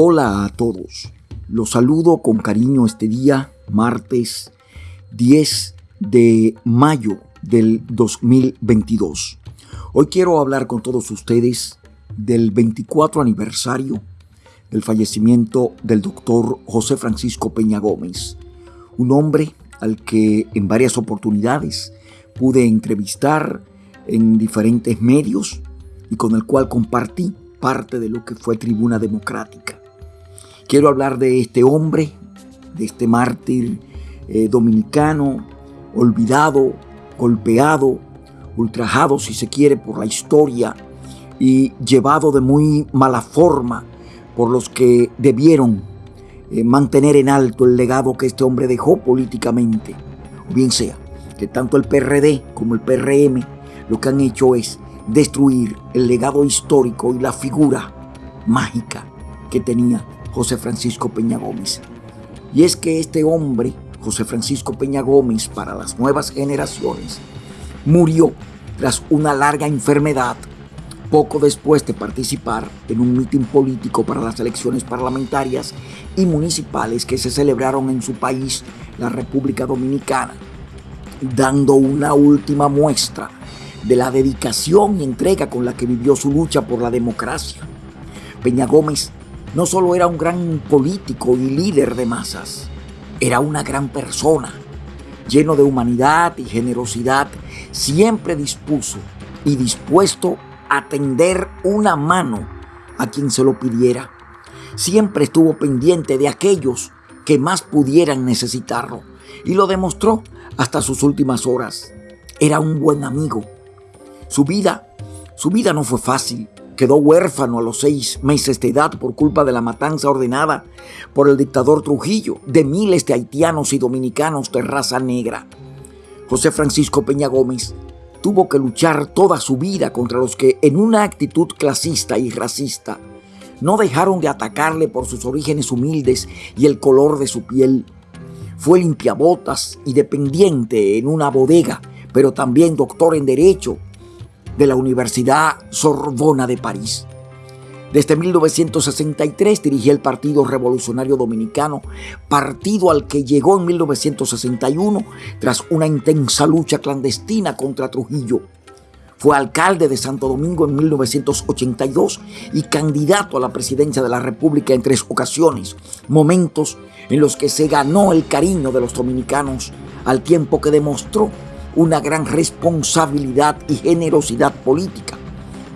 Hola a todos. Los saludo con cariño este día, martes 10 de mayo del 2022. Hoy quiero hablar con todos ustedes del 24 aniversario del fallecimiento del doctor José Francisco Peña Gómez, un hombre al que en varias oportunidades pude entrevistar en diferentes medios y con el cual compartí parte de lo que fue Tribuna Democrática. Quiero hablar de este hombre, de este mártir eh, dominicano, olvidado, golpeado, ultrajado si se quiere por la historia y llevado de muy mala forma por los que debieron eh, mantener en alto el legado que este hombre dejó políticamente. O bien sea, que tanto el PRD como el PRM lo que han hecho es destruir el legado histórico y la figura mágica que tenía José Francisco Peña Gómez. Y es que este hombre, José Francisco Peña Gómez, para las nuevas generaciones, murió tras una larga enfermedad poco después de participar en un mitin político para las elecciones parlamentarias y municipales que se celebraron en su país, la República Dominicana, dando una última muestra de la dedicación y entrega con la que vivió su lucha por la democracia. Peña Gómez no solo era un gran político y líder de masas, era una gran persona, lleno de humanidad y generosidad, siempre dispuso y dispuesto a tender una mano a quien se lo pidiera. Siempre estuvo pendiente de aquellos que más pudieran necesitarlo y lo demostró hasta sus últimas horas. Era un buen amigo, su vida, su vida no fue fácil. Quedó huérfano a los seis meses de edad por culpa de la matanza ordenada por el dictador Trujillo de miles de haitianos y dominicanos de raza negra. José Francisco Peña Gómez tuvo que luchar toda su vida contra los que en una actitud clasista y racista no dejaron de atacarle por sus orígenes humildes y el color de su piel. Fue limpiabotas y dependiente en una bodega, pero también doctor en Derecho de la Universidad Sorbona de París. Desde 1963 dirigía el Partido Revolucionario Dominicano, partido al que llegó en 1961 tras una intensa lucha clandestina contra Trujillo. Fue alcalde de Santo Domingo en 1982 y candidato a la presidencia de la República en tres ocasiones, momentos en los que se ganó el cariño de los dominicanos al tiempo que demostró una gran responsabilidad y generosidad política,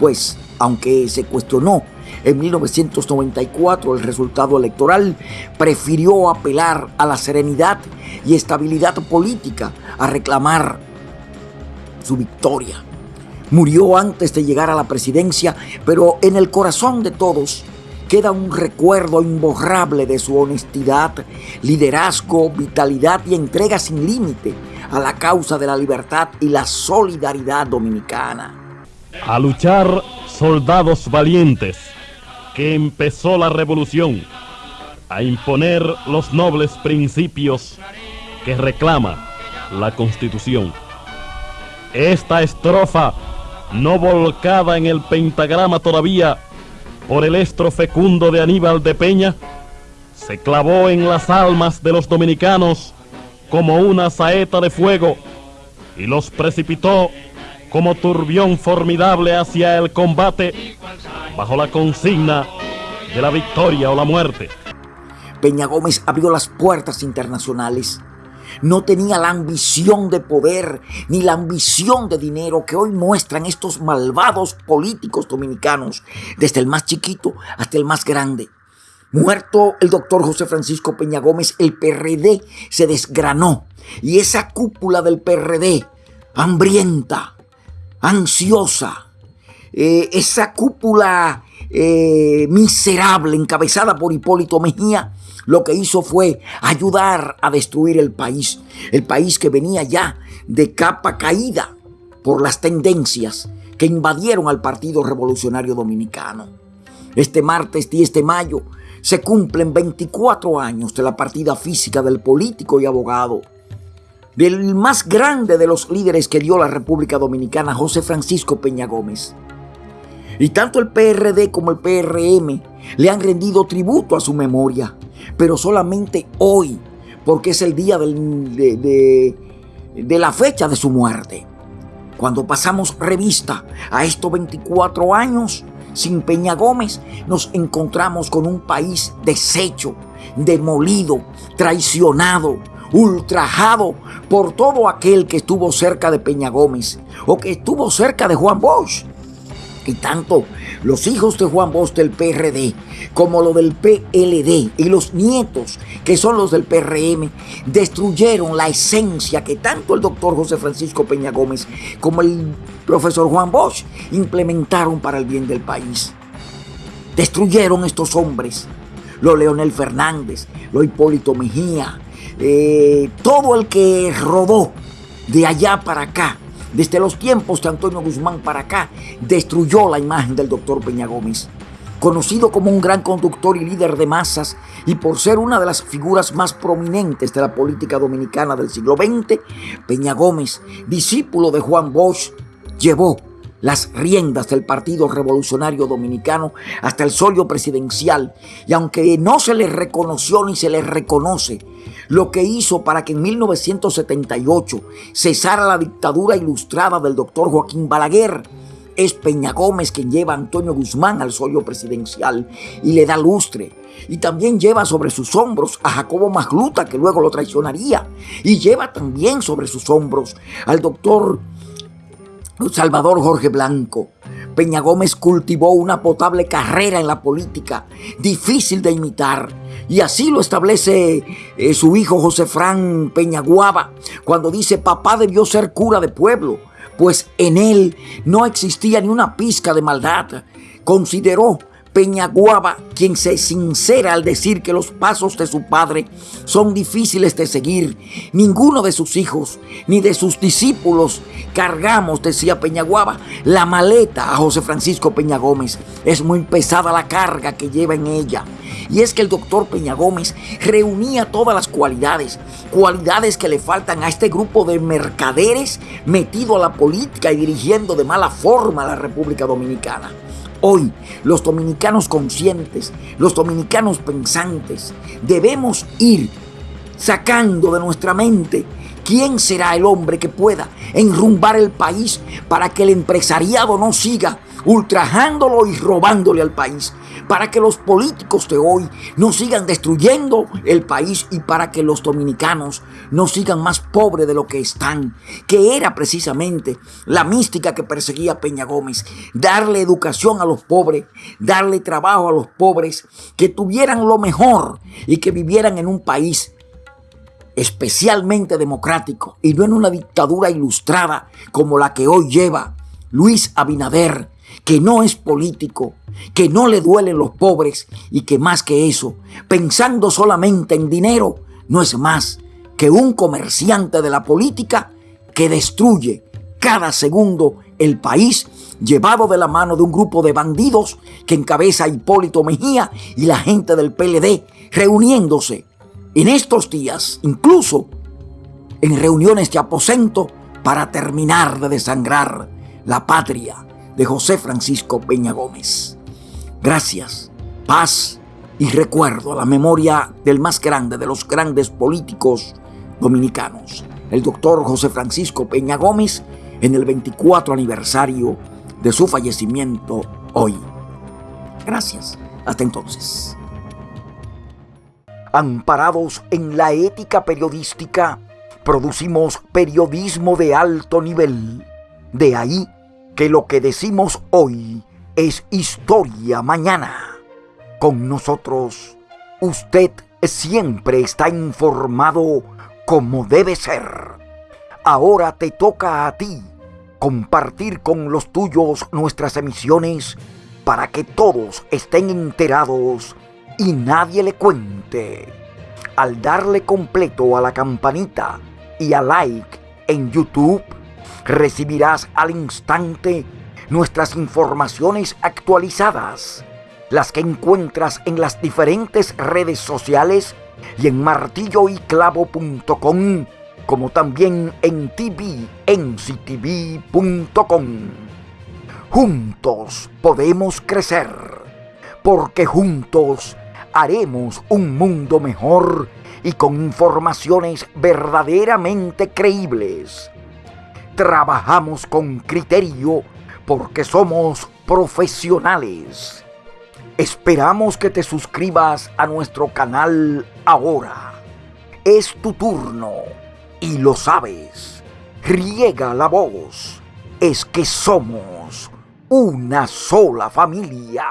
pues aunque se cuestionó en 1994 el resultado electoral, prefirió apelar a la serenidad y estabilidad política a reclamar su victoria. Murió antes de llegar a la presidencia, pero en el corazón de todos queda un recuerdo imborrable de su honestidad, liderazgo, vitalidad y entrega sin límite a la causa de la libertad y la solidaridad dominicana. A luchar soldados valientes, que empezó la revolución, a imponer los nobles principios que reclama la Constitución. Esta estrofa, no volcada en el pentagrama todavía por el estro fecundo de Aníbal de Peña, se clavó en las almas de los dominicanos como una saeta de fuego y los precipitó como turbión formidable hacia el combate bajo la consigna de la victoria o la muerte. Peña Gómez abrió las puertas internacionales. No tenía la ambición de poder ni la ambición de dinero que hoy muestran estos malvados políticos dominicanos, desde el más chiquito hasta el más grande. Muerto el doctor José Francisco Peña Gómez, el PRD se desgranó y esa cúpula del PRD, hambrienta, ansiosa, eh, esa cúpula eh, miserable encabezada por Hipólito Mejía, lo que hizo fue ayudar a destruir el país, el país que venía ya de capa caída por las tendencias que invadieron al Partido Revolucionario Dominicano. Este martes 10 de mayo se cumplen 24 años de la partida física del político y abogado, del más grande de los líderes que dio la República Dominicana, José Francisco Peña Gómez. Y tanto el PRD como el PRM le han rendido tributo a su memoria, pero solamente hoy, porque es el día de, la fecha de su muerte. Cuando pasamos revista a estos 24 años, sin Peña Gómez, nos encontramos con un país deshecho, demolido, traicionado, ultrajado por todo aquel que estuvo cerca de Peña Gómez o que estuvo cerca de Juan Bosch. Y tanto los hijos de Juan Bosch del PRD como los del PLD y los nietos que son los del PRM destruyeron la esencia que tanto el doctor José Francisco Peña Gómez como el profesor Juan Bosch implementaron para el bien del país. Destruyeron estos hombres, lo Leonel Fernández, lo Hipólito Mejía, eh, todo el que rodó de allá para acá, desde los tiempos de Antonio Guzmán para acá, destruyó la imagen del doctor Peña Gómez. Conocido como un gran conductor y líder de masas y por ser una de las figuras más prominentes de la política dominicana del siglo XX, Peña Gómez, discípulo de Juan Bosch, llevó las riendas del Partido Revolucionario Dominicano hasta el solio presidencial y aunque no se le reconoció ni se le reconoce lo que hizo para que en 1978 cesara la dictadura ilustrada del doctor Joaquín Balaguer, es Peña Gómez quien lleva a Antonio Guzmán al solio presidencial y le da lustre. Y también lleva sobre sus hombros a Jacobo Magluta, que luego lo traicionaría. Y lleva también sobre sus hombros al doctor Salvador Jorge Blanco. Peña Gómez cultivó una potable carrera en la política, difícil de imitar. Y así lo establece eh, su hijo José Fran Peñaguaba cuando dice papá debió ser cura de pueblo, pues en él no existía ni una pizca de maldad. Consideró Peñaguaba, quien se sincera al decir que los pasos de su padre son difíciles de seguir. Ninguno de sus hijos ni de sus discípulos cargamos, decía Peñaguaba, la maleta a José Francisco Peña Gómez. Es muy pesada la carga que lleva en ella. Y es que el doctor Peña Gómez reunía todas las cualidades, cualidades que le faltan a este grupo de mercaderes metido a la política y dirigiendo de mala forma a la República Dominicana. Hoy, los dominicanos conscientes, los dominicanos pensantes, debemos ir sacando de nuestra mente quién será el hombre que pueda enrumbar el país para que el empresariado no siga ultrajándolo y robándole al país, para que los políticos de hoy no sigan destruyendo el país y para que los dominicanos no sigan más pobres de lo que están, que era precisamente la mística que perseguía Peña Gómez, darle educación a los pobres, darle trabajo a los pobres, que tuvieran lo mejor y que vivieran en un país especialmente democrático y no en una dictadura ilustrada como la que hoy lleva Luis Abinader, que no es político, que no le duelen los pobres y que más que eso, pensando solamente en dinero, no es más que un comerciante de la política que destruye cada segundo el país llevado de la mano de un grupo de bandidos que encabeza Hipólito Mejía y la gente del PLD reuniéndose en estos días, incluso en reuniones de aposento para terminar de desangrar la patria de José Francisco Peña Gómez. Gracias, paz y recuerdo a la memoria del más grande de los grandes políticos dominicanos, el doctor José Francisco Peña Gómez, en el 24 aniversario de su fallecimiento hoy. Gracias. Hasta entonces. Amparados en la ética periodística, producimos periodismo de alto nivel. De ahí que lo que decimos hoy es historia mañana. Con nosotros, usted siempre está informado como debe ser. Ahora te toca a ti compartir con los tuyos nuestras emisiones para que todos estén enterados y nadie le cuente. Al darle completo a la campanita y a like en YouTube, recibirás al instante nuestras informaciones actualizadas, las que encuentras en las diferentes redes sociales y en martilloyclavo.com, como también en tvnctv.com. Juntos podemos crecer, porque juntos haremos un mundo mejor y con informaciones verdaderamente creíbles. Trabajamos con criterio porque somos profesionales. Esperamos que te suscribas a nuestro canal ahora. Es tu turno y lo sabes. Riega la voz. Es que somos una sola familia.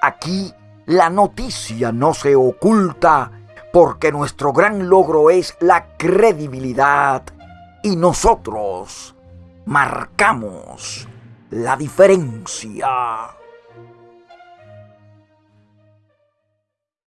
Aquí la noticia no se oculta porque nuestro gran logro es la credibilidad y nosotros marcamos la diferencia.